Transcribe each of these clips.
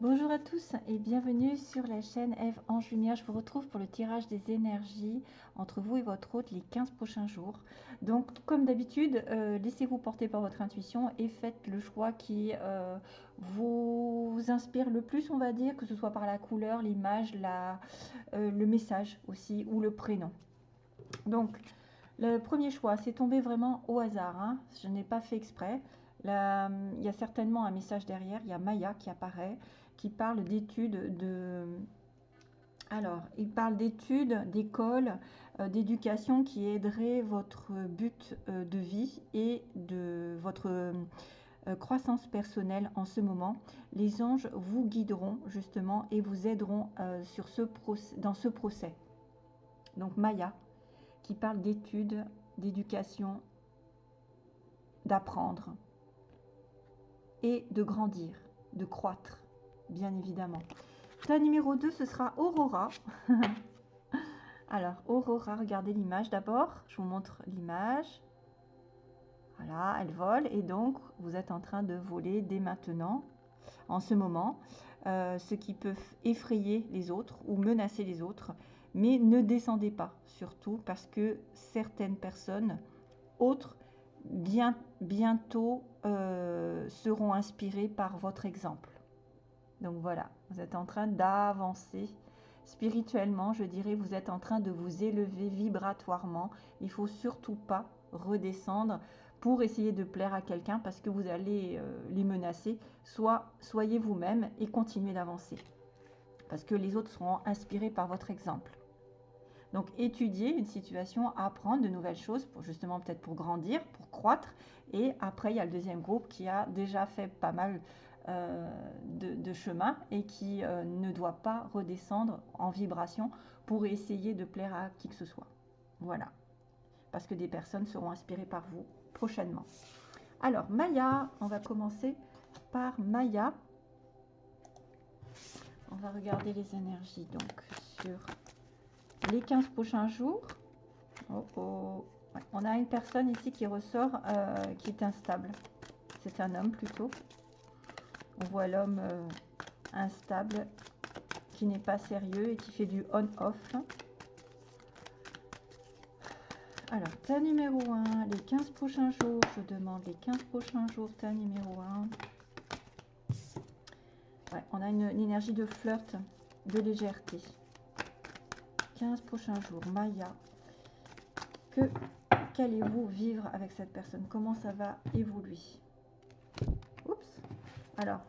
Bonjour à tous et bienvenue sur la chaîne Eve Ange Lumière. Je vous retrouve pour le tirage des énergies entre vous et votre hôte les 15 prochains jours. Donc, comme d'habitude, euh, laissez-vous porter par votre intuition et faites le choix qui euh, vous inspire le plus, on va dire, que ce soit par la couleur, l'image, euh, le message aussi ou le prénom. Donc, le premier choix, c'est tombé vraiment au hasard. Hein. Je n'ai pas fait exprès. il y a certainement un message derrière. Il y a Maya qui apparaît qui parle d'études de... Alors, il parle d'études, d'école, euh, d'éducation qui aiderait votre but euh, de vie et de votre euh, croissance personnelle en ce moment. Les anges vous guideront justement et vous aideront sur ce dans ce procès. Donc Maya, qui parle d'études, d'éducation, d'apprendre et de grandir, de croître bien évidemment. Ta numéro 2, ce sera Aurora. Alors, Aurora, regardez l'image d'abord. Je vous montre l'image. Voilà, elle vole et donc vous êtes en train de voler dès maintenant, en ce moment, euh, ce qui peut effrayer les autres ou menacer les autres. Mais ne descendez pas, surtout parce que certaines personnes autres bien, bientôt euh, seront inspirées par votre exemple. Donc voilà, vous êtes en train d'avancer spirituellement, je dirais, vous êtes en train de vous élever vibratoirement. Il faut surtout pas redescendre pour essayer de plaire à quelqu'un parce que vous allez euh, les menacer. Soyez vous-même et continuez d'avancer parce que les autres seront inspirés par votre exemple. Donc étudier une situation, apprendre de nouvelles choses justement peut-être pour grandir, pour croître. Et après, il y a le deuxième groupe qui a déjà fait pas mal euh, de, chemin et qui euh, ne doit pas redescendre en vibration pour essayer de plaire à qui que ce soit. Voilà. Parce que des personnes seront inspirées par vous prochainement. Alors, Maya, on va commencer par Maya. On va regarder les énergies donc sur les 15 prochains jours. Oh, oh. On a une personne ici qui ressort euh, qui est instable. C'est un homme plutôt. On voit l'homme euh, instable, qui n'est pas sérieux et qui fait du on-off. Alors, ta numéro 1, les 15 prochains jours, je demande les 15 prochains jours, ta numéro 1. Ouais, on a une, énergie de flirt, de légèreté. 15 prochains jours, Maya. Que qu'allez-vous vivre avec cette personne? Comment ça va évoluer? Alors,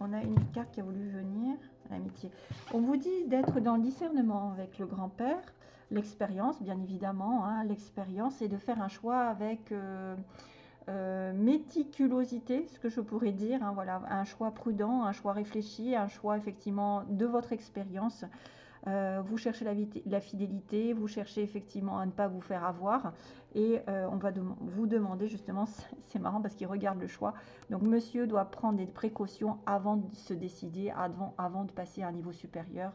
on a une carte qui a voulu venir, l'amitié. On vous dit d'être dans le discernement avec le grand-père, l'expérience, bien évidemment, hein, l'expérience, et de faire un choix avec euh, euh, méticulosité, ce que je pourrais dire, hein, voilà, un choix prudent, un choix réfléchi, un choix effectivement de votre expérience. Euh, vous cherchez la, fidélité, vous cherchez effectivement à ne pas vous faire avoir. Et euh, on va vous demander justement, c'est marrant parce qu'il regarde le choix. Donc monsieur doit prendre des précautions avant de se décider, avant, de passer à un niveau supérieur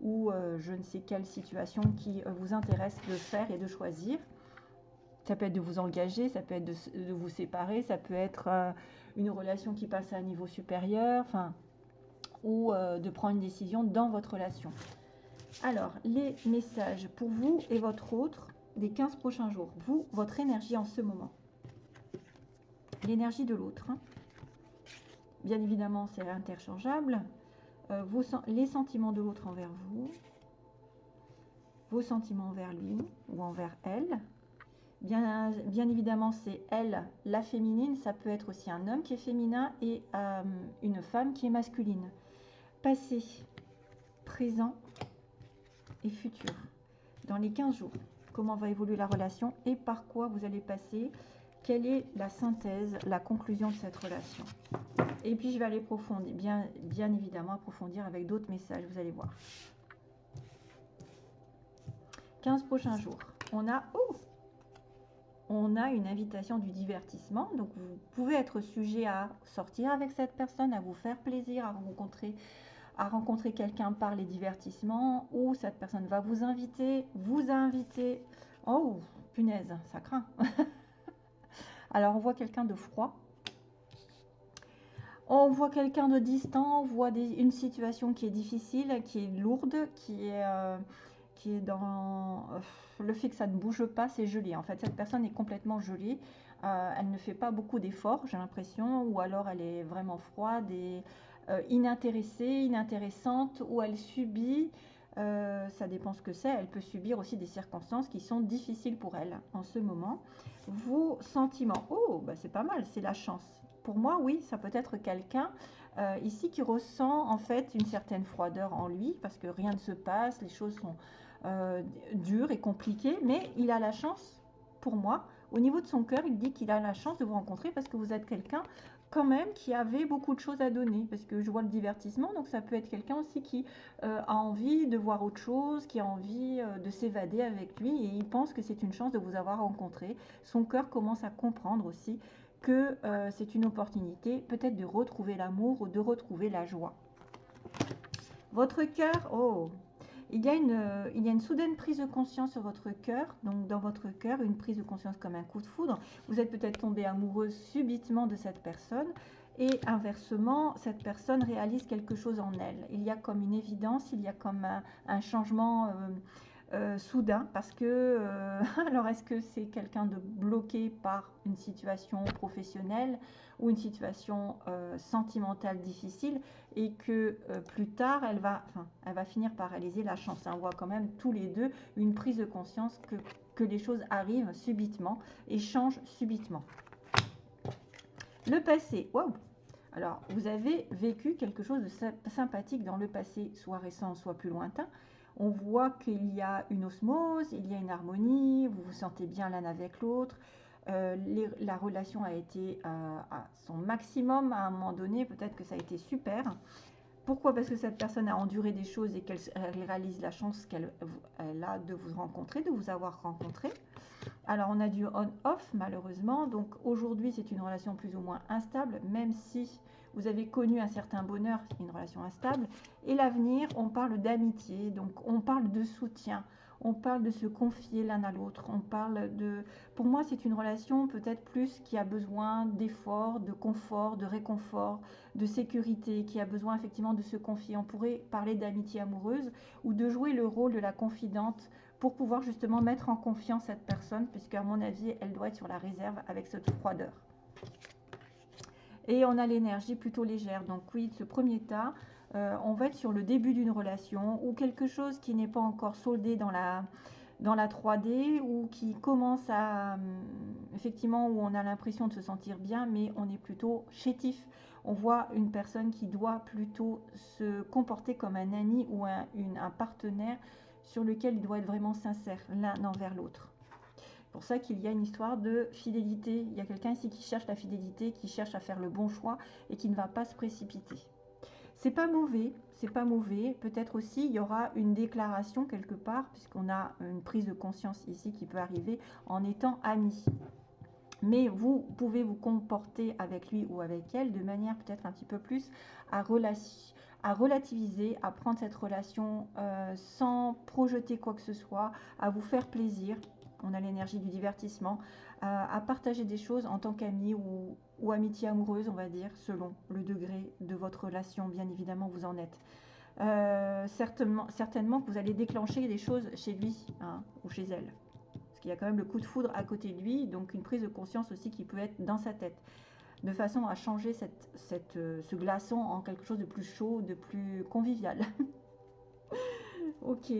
ou euh, je ne sais quelle situation qui vous intéresse de faire et de choisir. Ça peut être de vous engager, ça peut être de, vous séparer, ça peut être une relation qui passe à un niveau supérieur, enfin, ou de prendre une décision dans votre relation. Alors, les messages pour vous et votre autre des 15 prochains jours. Vous, votre énergie en ce moment. L'énergie de l'autre. Hein. Bien évidemment, c'est interchangeable. Euh, les sentiments de l'autre envers vous. Vos sentiments envers lui ou envers elle. Bien, évidemment, c'est elle, la féminine. Ça peut être aussi un homme qui est féminin et euh, une femme qui est masculine. Passé, présent et futur. Dans les 15 jours, comment va évoluer la relation et par quoi vous allez passer, quelle est la synthèse, la conclusion de cette relation? Et puis je vais aller approfondir, bien, bien évidemment approfondir avec d'autres messages, vous allez voir. 15 prochains jours. On a, oh, on a une invitation du divertissement. Donc vous pouvez être sujet à sortir avec cette personne, à vous faire plaisir, à rencontrer à rencontrer quelqu'un par les divertissements ou cette personne va vous inviter, vous inviter. Oh, punaise, ça craint. Alors, on voit quelqu'un de froid. On voit quelqu'un de distant, on voit une situation qui est difficile, qui est lourde, qui est, euh, qui est dans le fait que ça ne bouge pas, c'est gelé. En fait, cette personne est complètement gelée. elle ne fait pas beaucoup d'efforts, j'ai l'impression, ou alors elle est vraiment froide et inintéressée, inintéressante, ou elle subit euh, ça dépend ce que c'est. Elle peut subir aussi des circonstances qui sont difficiles pour elle en ce moment. Vos sentiments. Oh, bah c'est pas mal, c'est la chance. Pour moi, oui, ça peut être quelqu'un euh, ici qui ressent en fait une certaine froideur en lui parce que rien ne se passe, les choses sont euh, dures et compliquées, mais il a la chance, pour moi, au niveau de son cœur, il dit qu'il a la chance de vous rencontrer parce que vous êtes quelqu'un quand même qui avait beaucoup de choses à donner parce que je vois le divertissement donc ça peut être quelqu'un aussi qui euh, a envie de voir autre chose qui a envie euh, de s'évader avec lui et il pense que c'est une chance de vous avoir rencontré. Son cœur commence à comprendre aussi que euh, c'est une opportunité peut-être de retrouver l'amour ou de retrouver la joie. Votre cœur oh il y, a une, il y a une soudaine prise de conscience sur votre cœur, donc dans votre cœur, une prise de conscience comme un coup de foudre. Vous êtes peut-être tombé amoureuse subitement de cette personne et inversement, cette personne réalise quelque chose en elle. Il y a comme une évidence, il y a comme un, changement euh, euh, soudain parce que, euh, alors est-ce que c'est quelqu'un de bloqué par une situation professionnelle ou une situation euh, sentimentale difficile et que plus tard elle va, enfin, elle va finir par réaliser la chance? On voit quand même tous les deux une prise de conscience que, que les choses arrivent subitement et changent subitement. Le passé, waouh alors, vous avez vécu quelque chose de sympathique dans le passé, soit récent, soit plus lointain on voit qu'il y a une osmose, il y a une harmonie, vous vous sentez bien l'un avec l'autre. Euh, la relation a été à, son maximum à un moment donné, peut-être que ça a été super. Pourquoi? Parce que cette personne a enduré des choses et qu'elle réalise la chance qu'elle a de vous rencontrer, de vous avoir rencontré. Alors on a du on-off malheureusement, donc aujourd'hui c'est une relation plus ou moins instable, même si vous avez connu un certain bonheur, une relation instable. Et l'avenir, on parle d'amitié, donc on parle de soutien, on parle de se confier l'un à l'autre, on parle de... Pour moi, c'est une relation peut-être plus qui a besoin d'efforts, de confort, de réconfort, de sécurité, qui a besoin effectivement de se confier. On pourrait parler d'amitié amoureuse ou de jouer le rôle de la confidente pour pouvoir justement mettre en confiance cette personne, puisque à mon avis, elle doit être sur la réserve avec cette froideur. Et on a l'énergie plutôt légère. Donc oui, ce premier tas, euh, on va être sur le début d'une relation ou quelque chose qui n'est pas encore soldé dans la, dans la 3D ou qui commence à, hum, effectivement, où on a l'impression de se sentir bien, mais on est plutôt chétif. On voit une personne qui doit plutôt se comporter comme un ami ou un, un partenaire sur lequel il doit être vraiment sincère l'un envers l'autre pour ça qu'il y a une histoire de fidélité. Il y a quelqu'un ici qui cherche la fidélité, qui cherche à faire le bon choix et qui ne va pas se précipiter. C'est pas mauvais, c'est pas mauvais. Peut-être aussi il y aura une déclaration quelque part, puisqu'on a une prise de conscience ici qui peut arriver en étant amis. Mais vous pouvez vous comporter avec lui ou avec elle de manière peut-être un petit peu plus à, à relativiser, à prendre cette relation euh, sans projeter quoi que ce soit, à vous faire plaisir, on a l'énergie du divertissement, euh, à partager des choses en tant qu'ami ou, amitié amoureuse, on va dire, selon le degré de votre relation, bien évidemment, vous en êtes. Euh, certainement, que vous allez déclencher des choses chez lui hein, ou chez elle. Parce qu'il y a quand même le coup de foudre à côté de lui, donc une prise de conscience aussi qui peut être dans sa tête. De façon à changer euh, ce glaçon en quelque chose de plus chaud, de plus convivial. ok.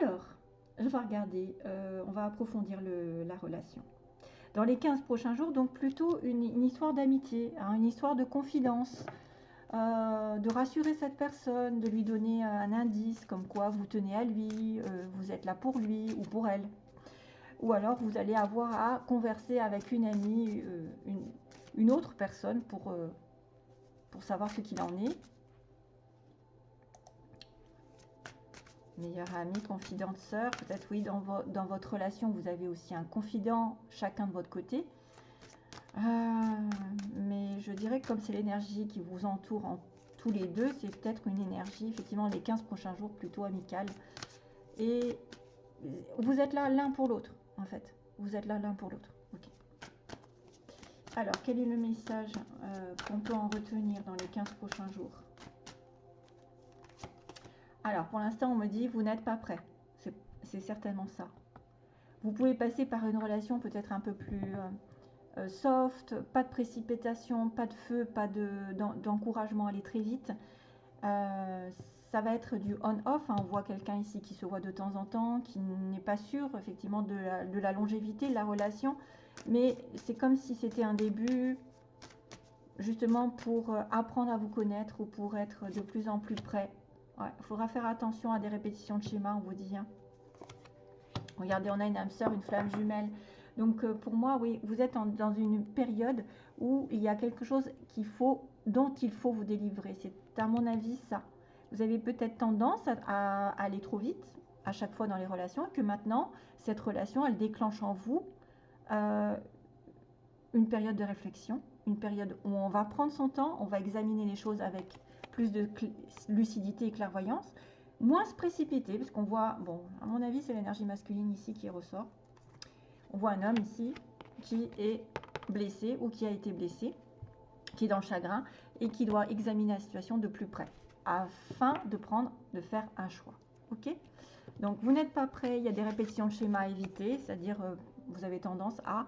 Alors, je vais regarder, euh, on va approfondir la relation. Dans les 15 prochains jours, donc plutôt une, histoire d'amitié, hein, une histoire de confidence, euh, de rassurer cette personne, de lui donner un indice comme quoi vous tenez à lui, euh, vous êtes là pour lui ou pour elle. Ou alors vous allez avoir à converser avec une amie, une, une, autre personne pour, pour savoir ce qu'il en est. meilleur ami, confidente, sœur. Peut-être oui, dans, votre relation, vous avez aussi un confident chacun de votre côté. Euh, mais je dirais que comme c'est l'énergie qui vous entoure en tous les deux, c'est peut-être une énergie, effectivement, les 15 prochains jours plutôt amicale. Et vous êtes là l'un pour l'autre, en fait. Vous êtes là l'un pour l'autre. Alors, quel est le message euh, qu'on peut en retenir dans les 15 prochains jours? Alors, pour l'instant, on me dit, vous n'êtes pas prêt. C'est certainement ça. Vous pouvez passer par une relation peut-être un peu plus euh, euh, soft, pas de précipitation, pas de feu, pas d'encouragement à aller très vite. ça va être du on-off. Hein. On voit quelqu'un ici qui se voit de temps en temps, qui n'est pas sûr effectivement de la, de la longévité de la relation mais c'est comme si c'était un début justement pour euh, apprendre à vous connaître ou pour être de plus en plus près. Il faudra faire attention à des répétitions de schéma, on vous dit. Hein. Regardez, on a une âme sœur, une flamme jumelle. Donc euh, pour moi, oui, vous êtes dans une période où il y a quelque chose dont il faut vous délivrer. C'est à mon avis ça. Vous avez peut-être tendance à, aller trop vite à chaque fois dans les relations et que maintenant, cette relation, elle déclenche en vous euh, une période de réflexion, une période où on va prendre son temps, on va examiner les choses avec plus de lucidité et clairvoyance, moins se précipiter, parce qu'on voit, bon, à mon avis, c'est l'énergie masculine ici qui ressort. On voit un homme ici qui est blessé ou qui a été blessé, qui est dans le chagrin et qui doit examiner la situation de plus près afin de prendre, de faire un choix. Ok? Donc, vous n'êtes pas prêt, il y a des répétitions de schéma à éviter, c'est-à-dire euh, vous avez tendance à...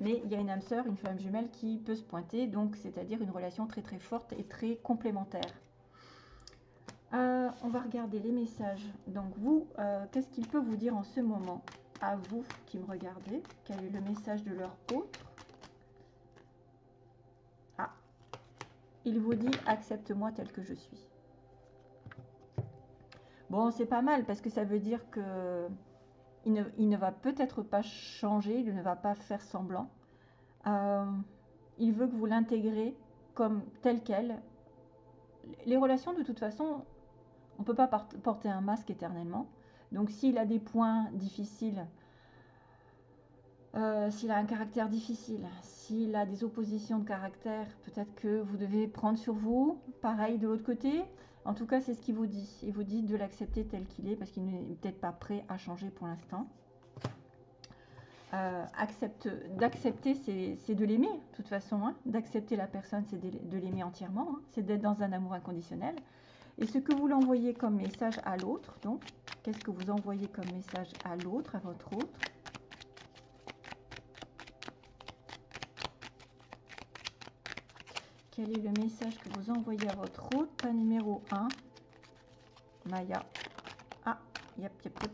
Mais il y a une âme sœur, une flamme jumelle qui peut se pointer, donc c'est-à-dire une relation très très forte et très complémentaire. Euh, on va regarder les messages. Donc vous, euh, qu'est-ce qu'il peut vous dire en ce moment? À vous qui me regardez, quel est le message de leur autre? Ah, il vous dit accepte-moi tel que je suis. Bon, c'est pas mal parce que ça veut dire que il ne, va peut-être pas changer, il ne va pas faire semblant. Euh, il veut que vous l'intégrez comme tel quel. Les relations, de toute façon, on ne peut pas porter un masque éternellement. Donc s'il a des points difficiles, euh, s'il a un caractère difficile, s'il a des oppositions de caractère, peut-être que vous devez prendre sur vous. Pareil de l'autre côté, en tout cas, c'est ce qu'il vous dit. Il vous dit de l'accepter tel qu'il est parce qu'il n'est peut-être pas prêt à changer pour l'instant. Euh, d'accepter, c'est de l'aimer, de toute façon. Hein. D'accepter la personne, c'est de, l'aimer entièrement. Hein. C'est d'être dans un amour inconditionnel. Et ce que vous l'envoyez comme message à l'autre, donc, qu'est-ce que vous envoyez comme message à l'autre, à votre autre? Quel est le message que vous envoyez à votre route numéro 1 Maya. Ah, yep, yep, yep.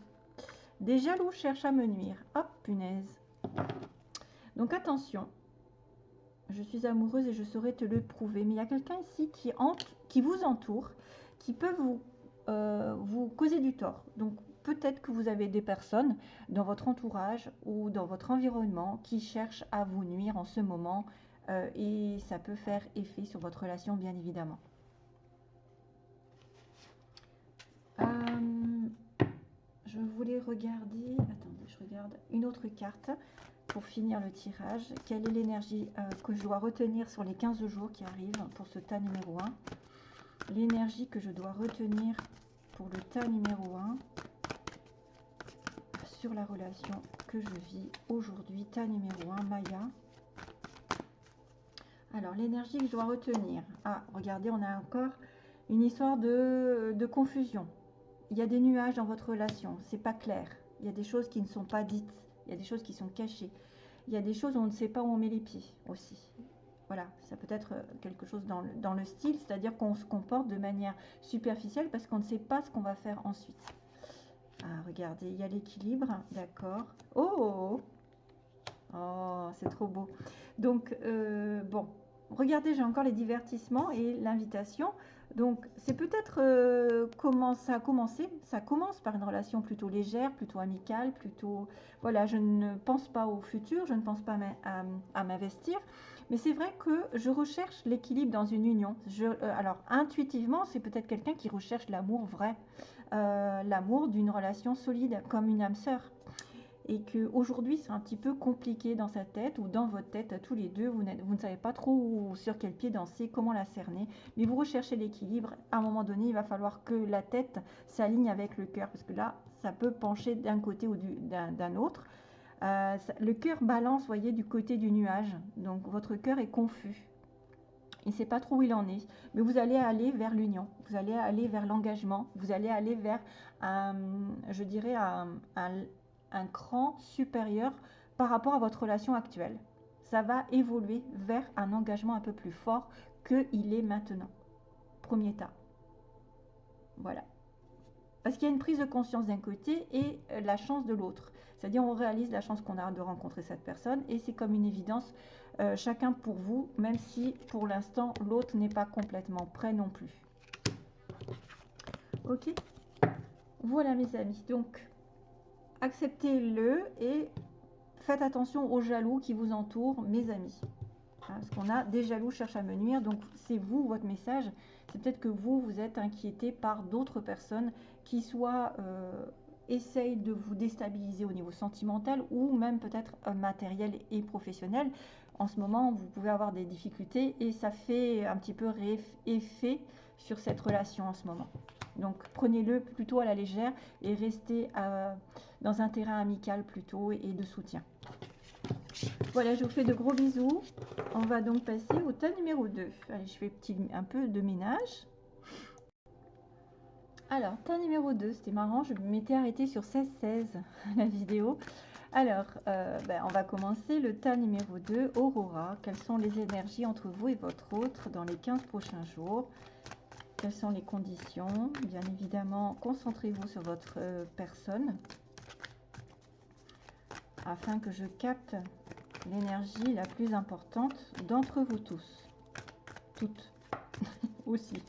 Des jaloux cherchent à me nuire. Hop, punaise. Donc attention. Je suis amoureuse et je saurais te le prouver. Mais il y a quelqu'un ici qui, qui vous entoure, qui peut vous, euh, vous causer du tort. Donc peut-être que vous avez des personnes dans votre entourage ou dans votre environnement qui cherchent à vous nuire en ce moment euh, et ça peut faire effet sur votre relation bien évidemment. Euh, je voulais regarder, attendez, je regarde une autre carte pour finir le tirage. Quelle est l'énergie euh, que je dois retenir sur les 15 jours qui arrivent pour ce tas numéro 1 L'énergie que je dois retenir pour le tas numéro 1 sur la relation que je vis aujourd'hui. Tas numéro 1, Maya. Alors, l'énergie que je dois retenir. Ah, regardez, on a encore une histoire de, confusion. Il y a des nuages dans votre relation, c'est pas clair. Il y a des choses qui ne sont pas dites, il y a des choses qui sont cachées. Il y a des choses où on ne sait pas où on met les pieds aussi. Voilà, ça peut être quelque chose dans le, dans le style, c'est-à-dire qu'on se comporte de manière superficielle parce qu'on ne sait pas ce qu'on va faire ensuite. Ah, regardez, il y a l'équilibre, d'accord. Oh, oh, oh, oh c'est trop beau. Donc, euh, bon, regardez, j'ai encore les divertissements et l'invitation. Donc, c'est peut-être euh, comment ça a commencé? Ça commence par une relation plutôt légère, plutôt amicale, plutôt... Voilà, je ne pense pas au futur, je ne pense pas à, m'investir. Mais c'est vrai que je recherche l'équilibre dans une union. Euh, alors, intuitivement, c'est peut-être quelqu'un qui recherche l'amour vrai. l'amour d'une relation solide, comme une âme sœur et qu'aujourd'hui c'est un petit peu compliqué dans sa tête ou dans votre tête tous les deux, vous, vous ne savez pas trop sur quel pied danser, comment la cerner, mais vous recherchez l'équilibre. À un moment donné, il va falloir que la tête s'aligne avec le cœur parce que là, ça peut pencher d'un côté ou d'un autre. Euh, le cœur balance, voyez, du côté du nuage. Donc votre cœur est confus. Il ne sait pas trop où il en est. Mais vous allez aller vers l'union. Vous allez aller vers l'engagement. Vous allez aller vers, un, je dirais, un cran supérieur par rapport à votre relation actuelle. Ça va évoluer vers un engagement un peu plus fort qu'il est maintenant. Premier tas. Voilà. Parce qu'il y a une prise de conscience d'un côté et euh, la chance de l'autre. C'est-à-dire on réalise la chance qu'on a de rencontrer cette personne et c'est comme une évidence, euh, chacun pour vous, même si pour l'instant l'autre n'est pas complètement prêt non plus. Ok? Voilà mes amis, donc acceptez-le et faites attention aux jaloux qui vous entourent, mes amis. Hein, parce qu'on a des jaloux cherchent à me nuire, donc c'est vous, votre message. C'est peut-être que vous, vous êtes inquiété par d'autres personnes qui soit euh, essayent de vous déstabiliser au niveau sentimental ou même peut-être euh, matériel et professionnel. En ce moment, vous pouvez avoir des difficultés et ça fait un petit peu effet sur cette relation en ce moment. Donc prenez-le plutôt à la légère et restez euh, dans un terrain amical plutôt et de soutien. Voilà, je vous fais de gros bisous. On va donc passer au tas numéro 2. Allez, je fais un peu de ménage. Alors, tas numéro 2, c'était marrant, je m'étais arrêtée sur 16-16 la vidéo. Alors, euh, ben, on va commencer le tas numéro 2, Aurora. Quelles sont les énergies entre vous et votre autre dans les 15 prochains jours? Quelles sont les conditions? Bien évidemment, concentrez-vous sur votre euh, personne afin que je capte l'énergie la plus importante d'entre vous tous. Toutes. Aussi.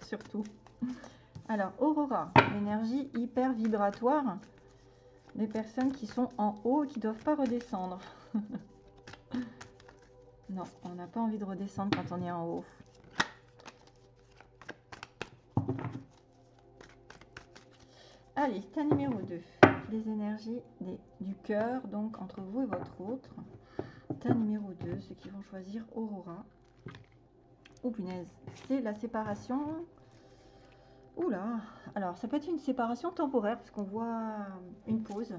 Surtout. Alors, Aurora, l'énergie hyper vibratoire des personnes qui sont en haut et qui ne doivent pas redescendre. non, on n'a pas envie de redescendre quand on est en haut. Allez, tas numéro 2. Les énergies du cœur, donc entre vous et votre autre. Tas numéro 2, ceux qui vont choisir Aurora. Oh punaise, c'est la séparation Oula, alors ça peut être une séparation temporaire parce qu'on voit une pause.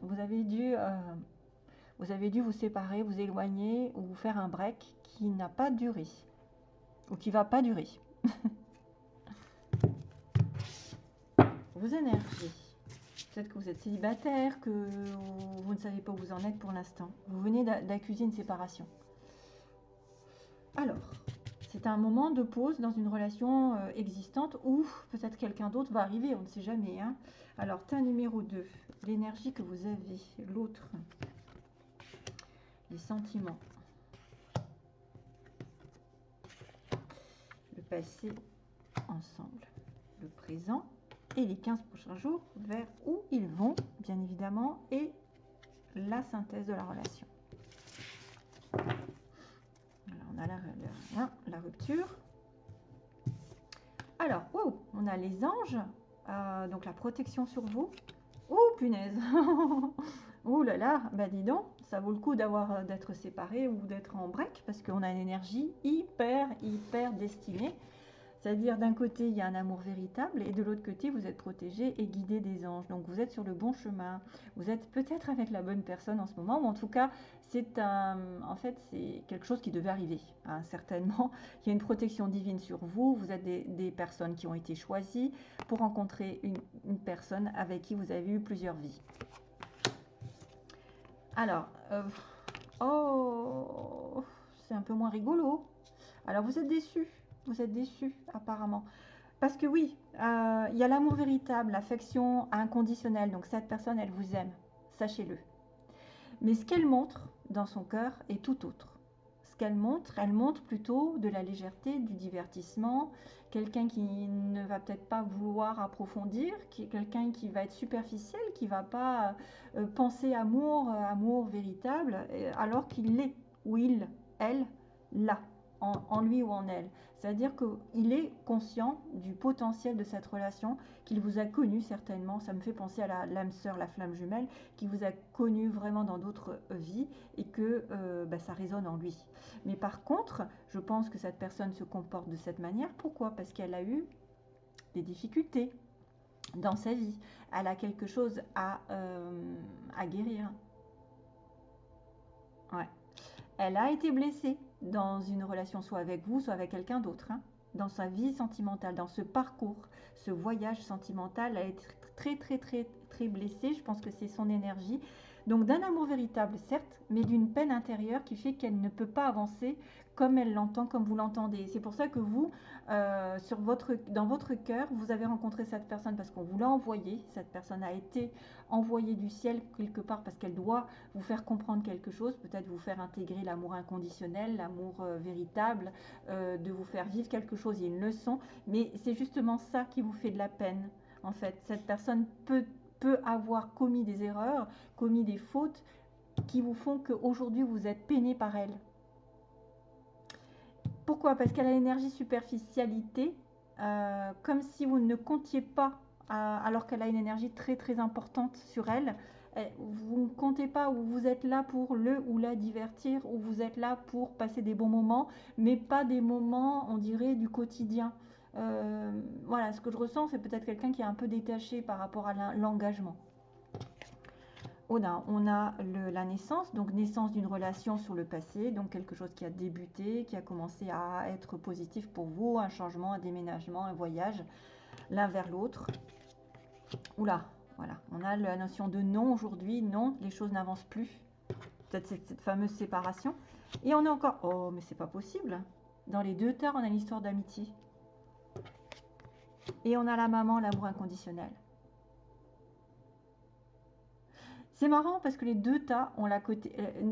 Vous avez dû, euh, vous avez dû vous séparer, vous éloigner ou faire un break qui n'a pas duré ou qui va pas durer. Vos énergies. Peut-être que vous êtes célibataire, que vous ne savez pas où vous en êtes pour l'instant. Vous venez d'accuser une séparation. Alors, c'est un moment de pause dans une relation euh, existante où peut-être quelqu'un d'autre va arriver, on ne sait jamais. Hein. Alors, tas numéro 2, l'énergie que vous avez, l'autre, les sentiments, le passé ensemble, le présent et les 15 prochains jours vers où ils vont, bien évidemment, et la synthèse de la relation on a la, rupture. Alors, on a les anges, euh, donc la protection sur vous. Oh, punaise Oh là là, bah dis donc, ça vaut le coup d'avoir d'être séparé ou d'être en break parce qu'on a une énergie hyper, hyper destinée c'est-à-dire d'un côté, il y a un amour véritable et de l'autre côté, vous êtes protégé et guidé des anges. Donc vous êtes sur le bon chemin. Vous êtes peut-être avec la bonne personne en ce moment, ou en tout cas, c'est un, en fait, c'est quelque chose qui devait arriver. Hein, certainement, il y a une protection divine sur vous. Vous êtes des, personnes qui ont été choisies pour rencontrer une, personne avec qui vous avez eu plusieurs vies. Alors, euh, oh, c'est un peu moins rigolo. Alors vous êtes déçus vous êtes déçu apparemment. Parce que oui, euh, il y a l'amour véritable, l'affection inconditionnelle. Donc cette personne, elle vous aime, sachez-le. Mais ce qu'elle montre dans son cœur est tout autre. Ce qu'elle montre, elle montre plutôt de la légèreté, du divertissement, quelqu'un qui ne va peut-être pas vouloir approfondir, quelqu'un qui va être superficiel, qui va pas euh, penser amour, euh, amour véritable, alors qu'il l'est, ou il, elle, là en, lui ou en elle. C'est-à-dire qu'il est conscient du potentiel de cette relation, qu'il vous a connu certainement, ça me fait penser à l'âme sœur, la flamme jumelle, qui vous a connu vraiment dans d'autres euh, vies et que euh, bah, ça résonne en lui. Mais par contre, je pense que cette personne se comporte de cette manière. Pourquoi? Parce qu'elle a eu des difficultés. dans sa vie. Elle a quelque chose à, euh, à guérir. Ouais. Elle a été blessée dans une relation, soit avec vous, soit avec quelqu'un d'autre. Hein. Dans sa vie sentimentale, dans ce parcours, ce voyage sentimental, elle est très, très, très, très blessée. Je pense que c'est son énergie. Donc d'un amour véritable, certes, mais d'une peine intérieure qui fait qu'elle ne peut pas avancer comme elle l'entend, comme vous l'entendez. C'est pour ça que vous, euh, dans votre cœur, vous avez rencontré cette personne parce qu'on vous l'a envoyée. Cette personne a été envoyée du ciel quelque part parce qu'elle doit vous faire comprendre quelque chose, peut-être vous faire intégrer l'amour inconditionnel, l'amour euh, véritable, euh, de vous faire vivre quelque chose, il y a une leçon. Mais c'est justement ça qui vous fait de la peine. En fait, cette personne peut, peut avoir commis des erreurs, commis des fautes qui vous font qu'aujourd'hui vous êtes peiné par elle. Pourquoi? Parce qu'elle a l'énergie superficialité, euh, comme si vous ne comptiez pas, euh, alors qu'elle a une énergie très très importante sur elle. Vous ne comptez pas où vous êtes là pour le ou la divertir, où vous êtes là pour passer des bons moments, mais pas des moments, on dirait, du quotidien. Euh, voilà, ce que je ressens, c'est peut-être quelqu'un qui est un peu détaché par rapport à l'engagement on a, la naissance, donc naissance d'une relation sur le passé, donc quelque chose qui a débuté, qui a commencé à être positif pour vous, un changement, un déménagement, un voyage, l'un vers l'autre. Oula, voilà, on a la notion de non aujourd'hui, non, les choses n'avancent plus. Peut-être cette, fameuse séparation. Et on a encore, oh, mais c'est pas possible. Dans les deux terres, on a l'histoire d'amitié. Et on a la maman, l'amour inconditionnel. C'est marrant parce que les deux tas ont la côté. Euh,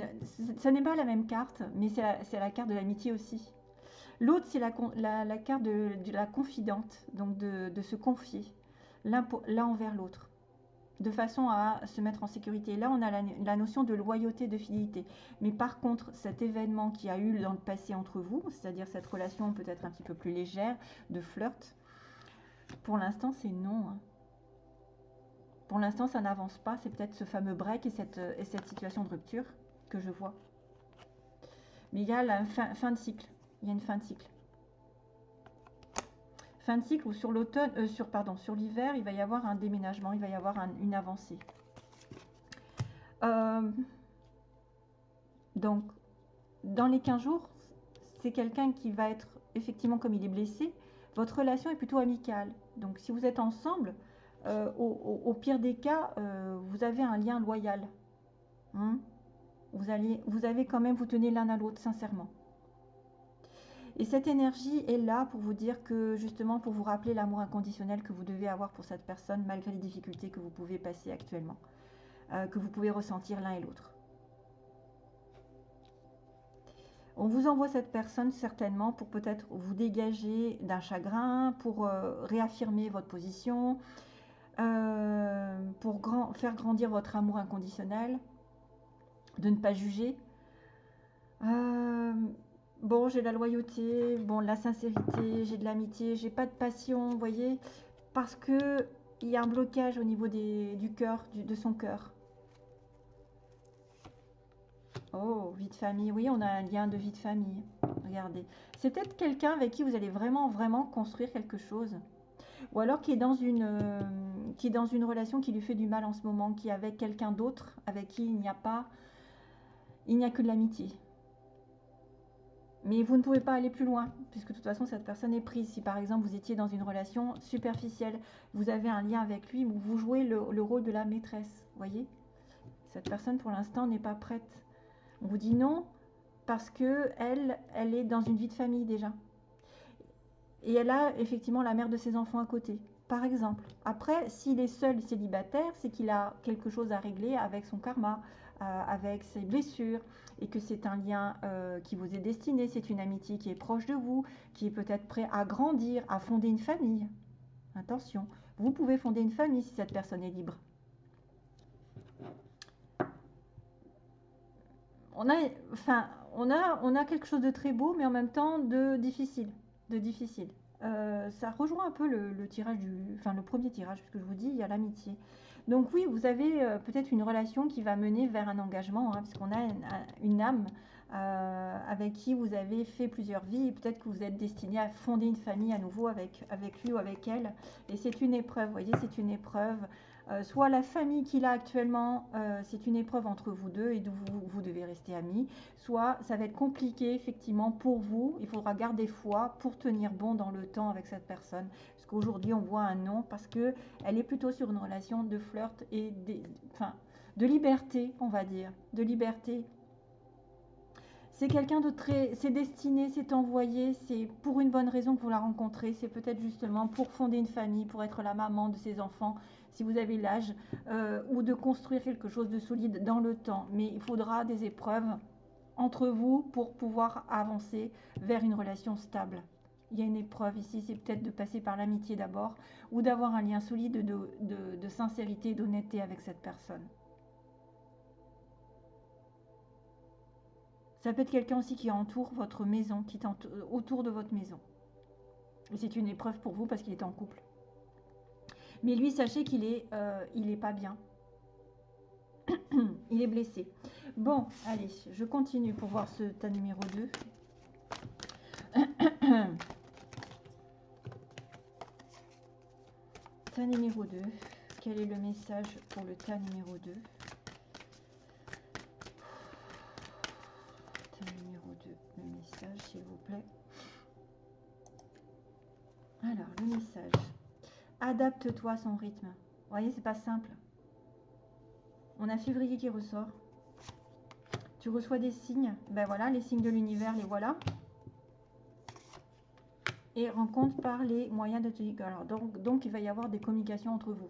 ça n'est pas la même carte, mais c'est la, carte de l'amitié aussi. L'autre, c'est la, carte de, la confidente, donc de, se confier l'un envers l'autre, de façon à se mettre en sécurité. Là, on a la, notion de loyauté, de fidélité. Mais par contre, cet événement qui a eu dans le passé entre vous, c'est-à-dire cette relation peut-être un petit peu plus légère, de flirt, pour l'instant, c'est non. Hein. Pour l'instant, ça n'avance pas. C'est peut-être ce fameux break et cette, et cette, situation de rupture que je vois. Mais il y a la fin, fin de cycle. Il y a une fin de cycle. Fin de cycle ou sur l'automne, euh, sur pardon, sur l'hiver, il va y avoir un déménagement, il va y avoir une avancée. Euh, donc, dans les 15 jours, c'est quelqu'un qui va être effectivement comme il est blessé. Votre relation est plutôt amicale. Donc, si vous êtes ensemble, euh, au, pire des cas, euh, vous avez un lien loyal. Hein. vous, allez, avez quand même, vous tenez l'un à l'autre, sincèrement. Et cette énergie est là pour vous dire que, justement, pour vous rappeler l'amour inconditionnel que vous devez avoir pour cette personne, malgré les difficultés que vous pouvez passer actuellement, euh, que vous pouvez ressentir l'un et l'autre. On vous envoie cette personne certainement pour peut-être vous dégager d'un chagrin, pour réaffirmer votre position, euh, pour faire grandir votre amour inconditionnel, de ne pas juger. Euh, bon, j'ai la loyauté, bon, la sincérité, j'ai de l'amitié, j'ai pas de passion, vous voyez, parce que il y a un blocage au niveau du cœur, de son cœur. Oh, vie de famille. Oui, on a un lien de vie de famille. Regardez. C'est peut-être quelqu'un avec qui vous allez vraiment, vraiment construire quelque chose ou alors qui est dans une, euh, qui est dans une relation qui lui fait du mal en ce moment, qui est avec quelqu'un d'autre, avec qui il n'y a pas, il n'y a que de l'amitié. Mais vous ne pouvez pas aller plus loin, puisque de toute façon, cette personne est prise. Si par exemple, vous étiez dans une relation superficielle, vous avez un lien avec lui, vous jouez le, le rôle de la maîtresse, voyez? Cette personne, pour l'instant, n'est pas prête. On vous dit non, parce que elle, est dans une vie de famille déjà. Et elle a effectivement la mère de ses enfants à côté, par exemple. Après, s'il est seul célibataire, c'est qu'il a quelque chose à régler avec son karma, euh, avec ses blessures, et que c'est un lien euh, qui vous est destiné, c'est une amitié qui est proche de vous, qui est peut-être prêt à grandir, à fonder une famille. Attention, vous pouvez fonder une famille si cette personne est libre. On a, enfin, on a, on a quelque chose de très beau, mais en même temps de difficile de difficile. Euh, ça rejoint un peu le, tirage du, enfin le premier tirage, puisque je vous dis, il y a l'amitié. Donc oui, vous avez euh, peut-être une relation qui va mener vers un engagement, hein, puisqu'on a une, âme euh, avec qui vous avez fait plusieurs vies peut-être que vous êtes destiné à fonder une famille à nouveau avec, avec lui ou avec elle. Et c'est une épreuve, vous voyez, c'est une épreuve. Euh, soit la famille qu'il a actuellement, euh, c'est une épreuve entre vous deux et vous, vous devez rester amis. Soit ça va être compliqué effectivement pour vous. Il faudra garder foi pour tenir bon dans le temps avec cette personne. Parce qu'aujourd'hui on voit un non parce que elle est plutôt sur une relation de flirt et des, enfin, de liberté, on va dire, de liberté c'est quelqu'un de très. C'est destiné, c'est envoyé, c'est pour une bonne raison que vous la rencontrez. C'est peut-être justement pour fonder une famille, pour être la maman de ses enfants, si vous avez l'âge, euh, ou de construire quelque chose de solide dans le temps. Mais il faudra des épreuves entre vous pour pouvoir avancer vers une relation stable. Il y a une épreuve ici, c'est peut-être de passer par l'amitié d'abord, ou d'avoir un lien solide de, sincérité et d'honnêteté avec cette personne. Ça peut être quelqu'un aussi qui entoure votre maison, qui est autour de votre maison. C'est une épreuve pour vous parce qu'il est en couple. Mais lui, sachez qu'il est, euh, il est pas bien. il est blessé. Bon, allez, je continue pour voir ce tas numéro 2. tas numéro 2. Quel est le message pour le tas numéro 2 s'il vous plaît. Alors, le message. Adapte-toi à son rythme. Vous voyez, c'est pas simple. On a février qui ressort. Tu reçois des signes. Ben voilà, les signes de l'univers, les voilà. Et rencontre par les moyens de te Alors, donc, donc, il va y avoir des communications entre vous.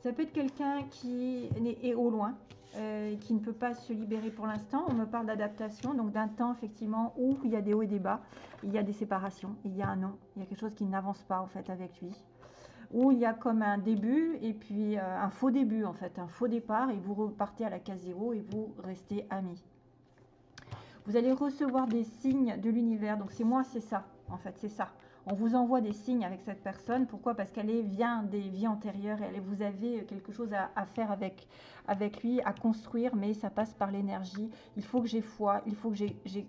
Ça peut être quelqu'un qui est au loin, euh, qui ne peut pas se libérer pour l'instant. On me parle d'adaptation, donc d'un temps effectivement où il y a des hauts et des bas, il y a des séparations, il y a un non, il y a quelque chose qui n'avance pas en fait avec lui. Où il y a comme un début et puis euh, un faux début en fait, un faux départ et vous repartez à la case zéro et vous restez amis. Vous allez recevoir des signes de l'univers, donc c'est moi, c'est ça en fait, c'est ça on vous envoie des signes avec cette personne. Pourquoi? Parce qu'elle vient des vies antérieures et vous avez quelque chose à, faire avec, avec lui, à construire, mais ça passe par l'énergie. Il faut que j'ai foi, il faut que j'ai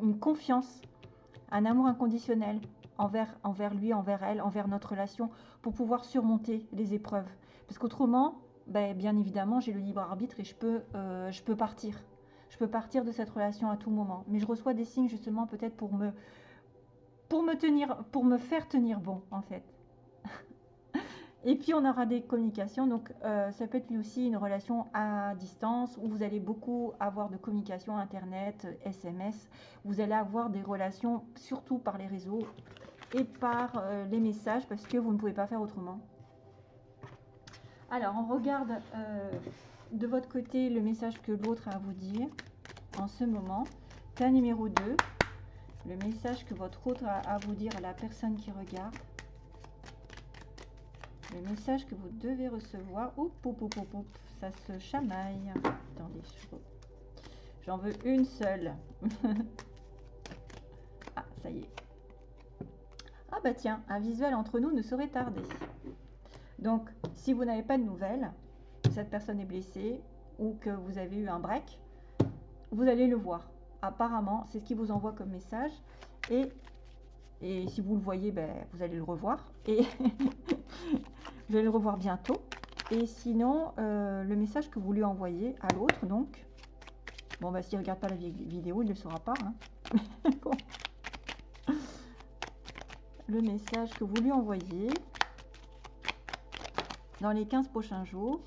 une confiance, un amour inconditionnel envers, lui, envers elle, envers notre relation, pour pouvoir surmonter les épreuves. Parce qu'autrement, ben, bien évidemment, j'ai le libre arbitre et je peux, euh, je peux partir. Je peux partir de cette relation à tout moment. Mais je reçois des signes justement peut-être pour me, pour me tenir, pour me faire tenir bon en fait. Et puis on aura des communications, donc euh, ça peut être aussi une relation à distance où vous allez beaucoup avoir de communication internet, SMS. Vous allez avoir des relations surtout par les réseaux et par euh, les messages parce que vous ne pouvez pas faire autrement. Alors on regarde euh, de votre côté le message que l'autre a à vous dire en ce moment. Cas numéro 2 le message que votre autre a à vous dire à la personne qui regarde. Le message que vous devez recevoir. Oup, ça se chamaille. Attendez, j'en veux une seule. ah, ça y est. Ah bah tiens, un visuel entre nous ne saurait tarder. Donc, si vous n'avez pas de nouvelles, cette personne est blessée ou que vous avez eu un break, vous allez le voir apparemment, c'est ce qui vous envoie comme message. Et, et si vous le voyez, ben, vous allez le revoir. Et vous allez le revoir bientôt. Et sinon, euh, le message que vous lui envoyez à l'autre, donc, bon, bah, s'il ne regarde pas la vidéo, il ne le saura pas. Hein. Message que vous lui envoyez dans les 15 prochains jours,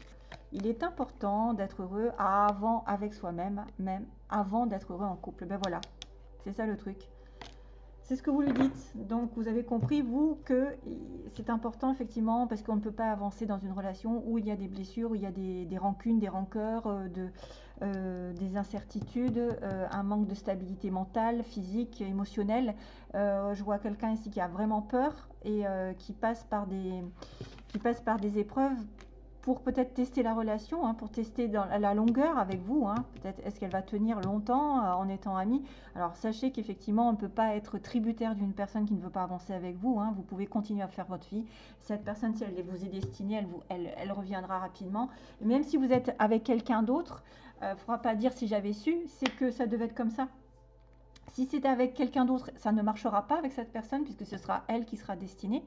il est important d'être heureux avant avec soi-même, même avant d'être heureux en couple. Ben voilà, c'est ça le truc. C'est ce que vous lui dites. Donc vous avez compris, vous, que c'est important effectivement parce qu'on ne peut pas avancer dans une relation où il y a des blessures, où il y a des, rancunes, des rancœurs, euh, de, euh, des incertitudes, euh, un manque de stabilité mentale, physique, émotionnelle. je vois quelqu'un ici qui a vraiment peur et qui, passe par des, qui passe par des épreuves pour peut-être tester la relation, hein, pour tester dans la longueur avec vous. Hein. Peut-être est-ce qu'elle va tenir longtemps euh, en étant amie? Alors sachez qu'effectivement, on ne peut pas être tributaire d'une personne qui ne veut pas avancer avec vous. Hein. Vous pouvez continuer à faire votre vie. Cette personne, si elle vous est destinée, elle, vous, elle, reviendra rapidement. même si vous êtes avec quelqu'un d'autre, ne faudra pas dire si j'avais su, c'est que ça devait être comme ça. Si c'était avec quelqu'un d'autre, ça ne marchera pas avec cette personne puisque ce sera elle qui sera destinée.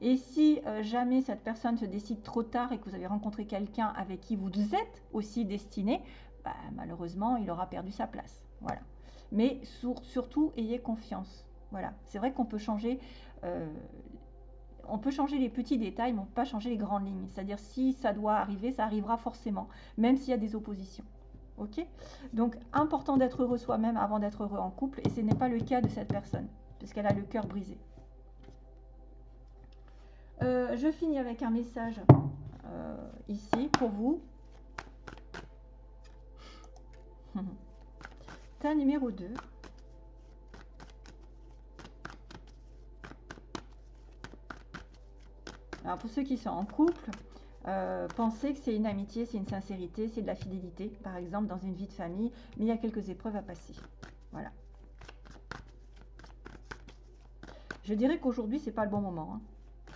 Et si euh, jamais cette personne se décide trop tard et que vous avez rencontré quelqu'un avec qui vous êtes aussi destiné, bah, malheureusement, il aura perdu sa place. Voilà. Mais surtout, ayez confiance. Voilà. C'est vrai qu'on peut changer. Euh, on peut changer les petits détails, mais on ne peut pas changer les grandes lignes. C'est-à-dire, si ça doit arriver, ça arrivera forcément, même s'il y a des oppositions. Ok Donc, important d'être heureux soi-même avant d'être heureux en couple, et ce n'est pas le cas de cette personne, puisqu'elle a le cœur brisé. Euh, je finis avec un message euh, ici pour vous. Tas numéro 2. Alors pour ceux qui sont en couple, euh, pensez que c'est une amitié, c'est une sincérité, c'est de la fidélité, par exemple dans une vie de famille, mais il y a quelques épreuves à passer. Voilà. Je dirais qu'aujourd'hui, c'est pas le bon moment. Hein.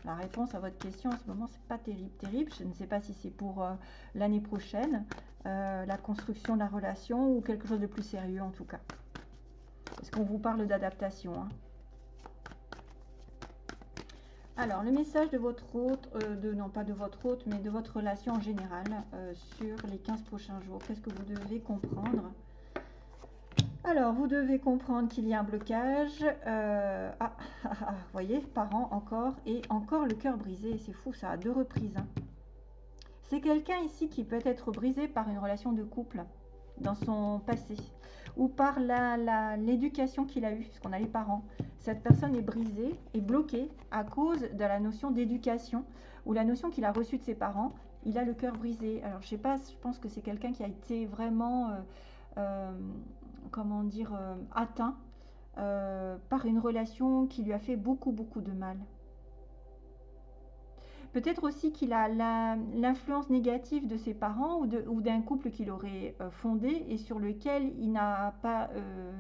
La réponse à votre question en ce moment, c'est pas terrible, terrible. Je ne sais pas si c'est pour euh, l'année prochaine, euh, la construction de la relation ou quelque chose de plus sérieux en tout cas. Parce qu'on vous parle d'adaptation. Hein. Alors, le message de votre hôte, euh, de, non pas de votre hôte, mais de votre relation en général euh, sur les 15 prochains jours. Qu'est-ce que vous devez comprendre? Alors, vous devez comprendre qu'il y a un blocage. Euh, ah, ah, ah, vous voyez, parents encore, et encore le cœur brisé. C'est fou, ça, a deux reprises. Hein. C'est quelqu'un ici qui peut être brisé par une relation de couple dans son passé ou par l'éducation qu'il a eue, puisqu'on a les parents. Cette personne est brisée et bloquée à cause de la notion d'éducation ou la notion qu'il a reçue de ses parents. Il a le cœur brisé. Alors, je sais pas, je pense que c'est quelqu'un qui a été vraiment, euh, euh, comment dire, euh, atteint par une relation qui lui a fait beaucoup, beaucoup de mal. Peut-être aussi qu'il a l'influence négative de ses parents ou d'un couple qu'il aurait euh, fondé et sur lequel il n'a pas... Euh,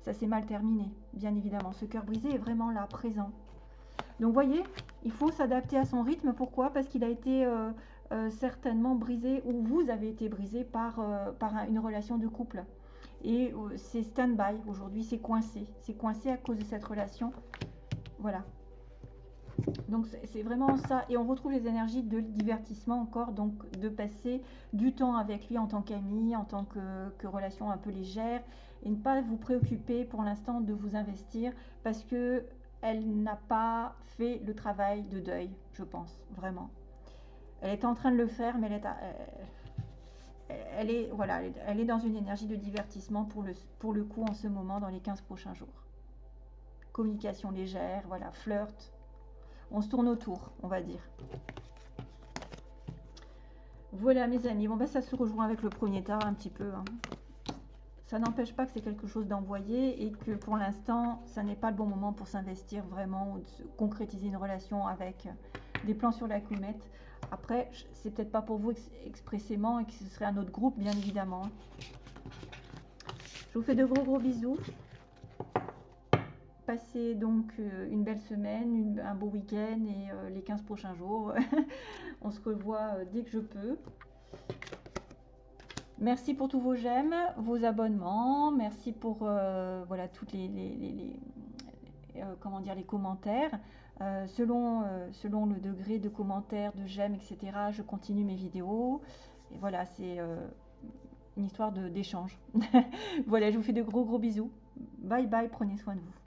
ça s'est mal terminé, bien évidemment. Ce cœur brisé est vraiment là, présent. Donc, voyez, il faut s'adapter à son rythme. Pourquoi? Parce qu'il a été euh, certainement brisé ou vous avez été brisé par, par une relation de couple. Et c'est stand-by aujourd'hui, c'est coincé. C'est coincé à cause de cette relation. Voilà. Donc c'est vraiment ça. Et on retrouve les énergies de divertissement encore, donc de passer du temps avec lui en tant qu'ami, en tant que, relation un peu légère, et ne pas vous préoccuper pour l'instant de vous investir parce que elle n'a pas fait le travail de deuil, je pense, vraiment. Elle est en train de le faire, mais elle est, elle est, voilà, elle est dans une énergie de divertissement pour le, pour le coup en ce moment, dans les 15 prochains jours. Communication légère, voilà, flirt, on se tourne autour, on va dire. Voilà mes amis, bon ben ça se rejoint avec le premier tas un petit peu. Hein. Ça n'empêche pas que c'est quelque chose d'envoyé et que pour l'instant, ça n'est pas le bon moment pour s'investir vraiment ou de concrétiser une relation avec des plans sur la comète. Après, c'est peut-être pas pour vous expressément et que ce serait un autre groupe, bien évidemment. Je vous fais de gros gros bisous. Passez donc euh, une belle semaine, un beau week-end et euh, les 15 prochains jours. On se revoit euh, dès que je peux. Merci pour tous vos j'aime, vos abonnements. Merci pour voilà toutes les commentaires. selon, selon le degré de commentaires, de j'aime, etc. Je continue mes vidéos. Et voilà, c'est une histoire d'échange. voilà, je vous fais de gros gros bisous. Bye bye, prenez soin de vous.